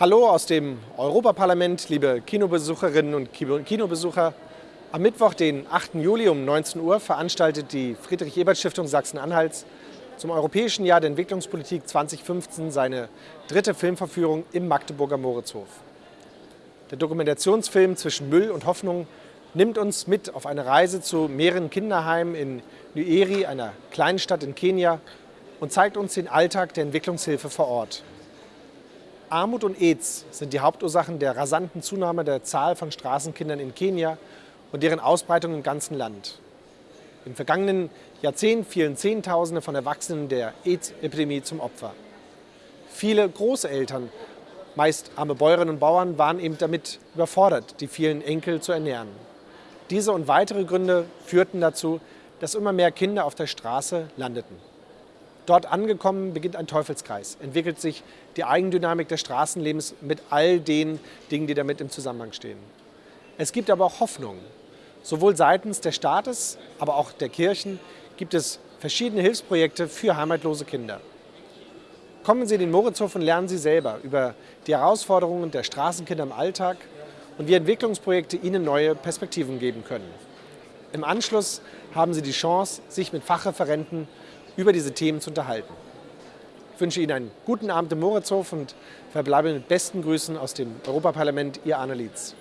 Hallo aus dem Europaparlament, liebe Kinobesucherinnen und Kinobesucher. Am Mittwoch, den 8. Juli um 19 Uhr, veranstaltet die Friedrich-Ebert-Stiftung Sachsen-Anhalts zum Europäischen Jahr der Entwicklungspolitik 2015 seine dritte Filmverführung im Magdeburger Moritzhof. Der Dokumentationsfilm Zwischen Müll und Hoffnung nimmt uns mit auf eine Reise zu mehreren Kinderheimen in Nyeri, einer kleinen Stadt in Kenia, und zeigt uns den Alltag der Entwicklungshilfe vor Ort. Armut und AIDS sind die Hauptursachen der rasanten Zunahme der Zahl von Straßenkindern in Kenia und deren Ausbreitung im ganzen Land. Im vergangenen Jahrzehnt fielen Zehntausende von Erwachsenen der AIDS-Epidemie zum Opfer. Viele Großeltern, meist arme Bäuerinnen und Bauern, waren eben damit überfordert, die vielen Enkel zu ernähren. Diese und weitere Gründe führten dazu, dass immer mehr Kinder auf der Straße landeten. Dort angekommen beginnt ein Teufelskreis, entwickelt sich die Eigendynamik des Straßenlebens mit all den Dingen, die damit im Zusammenhang stehen. Es gibt aber auch Hoffnung. Sowohl seitens des Staates, aber auch der Kirchen gibt es verschiedene Hilfsprojekte für heimatlose Kinder. Kommen Sie in den Moritzhof und lernen Sie selber über die Herausforderungen der Straßenkinder im Alltag und wie Entwicklungsprojekte ihnen neue Perspektiven geben können. Im Anschluss haben Sie die Chance, sich mit Fachreferenten über diese Themen zu unterhalten. Ich wünsche Ihnen einen guten Abend im Moritzhof und verbleibe mit besten Grüßen aus dem Europaparlament, Ihr Arne Lietz.